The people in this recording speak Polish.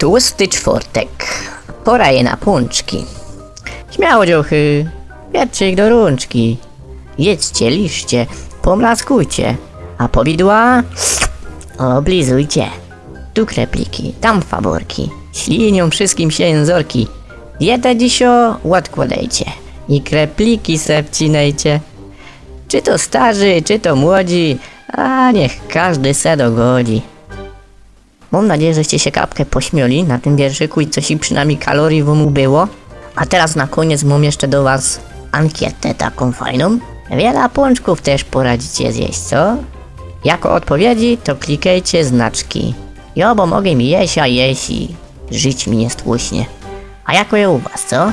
Tłusty czwartek. Pora je na pączki. Śmiało, dziuchy. Ich do rączki. Jedzcie, liszcie, pomlaskujcie. A powidła? Oblizujcie. Tu krepliki, tam faworki. Ślinią wszystkim się jęzorki. Dietę dzisio odkładajcie. I krepliki se wcinajcie. Czy to starzy, czy to młodzi, a niech każdy se dogodzi. Mam nadzieję, żeście się kapkę pośmiali na tym wierszyku i coś i przynajmniej kalorii wam ubyło. A teraz na koniec mam jeszcze do was ankietę taką fajną. Wiele pączków też poradzicie zjeść, co? Jako odpowiedzi to klikajcie znaczki. Jo, bo mogę mi jeść, a jeść i żyć mi nie stłuśnie. A jako je u was, co?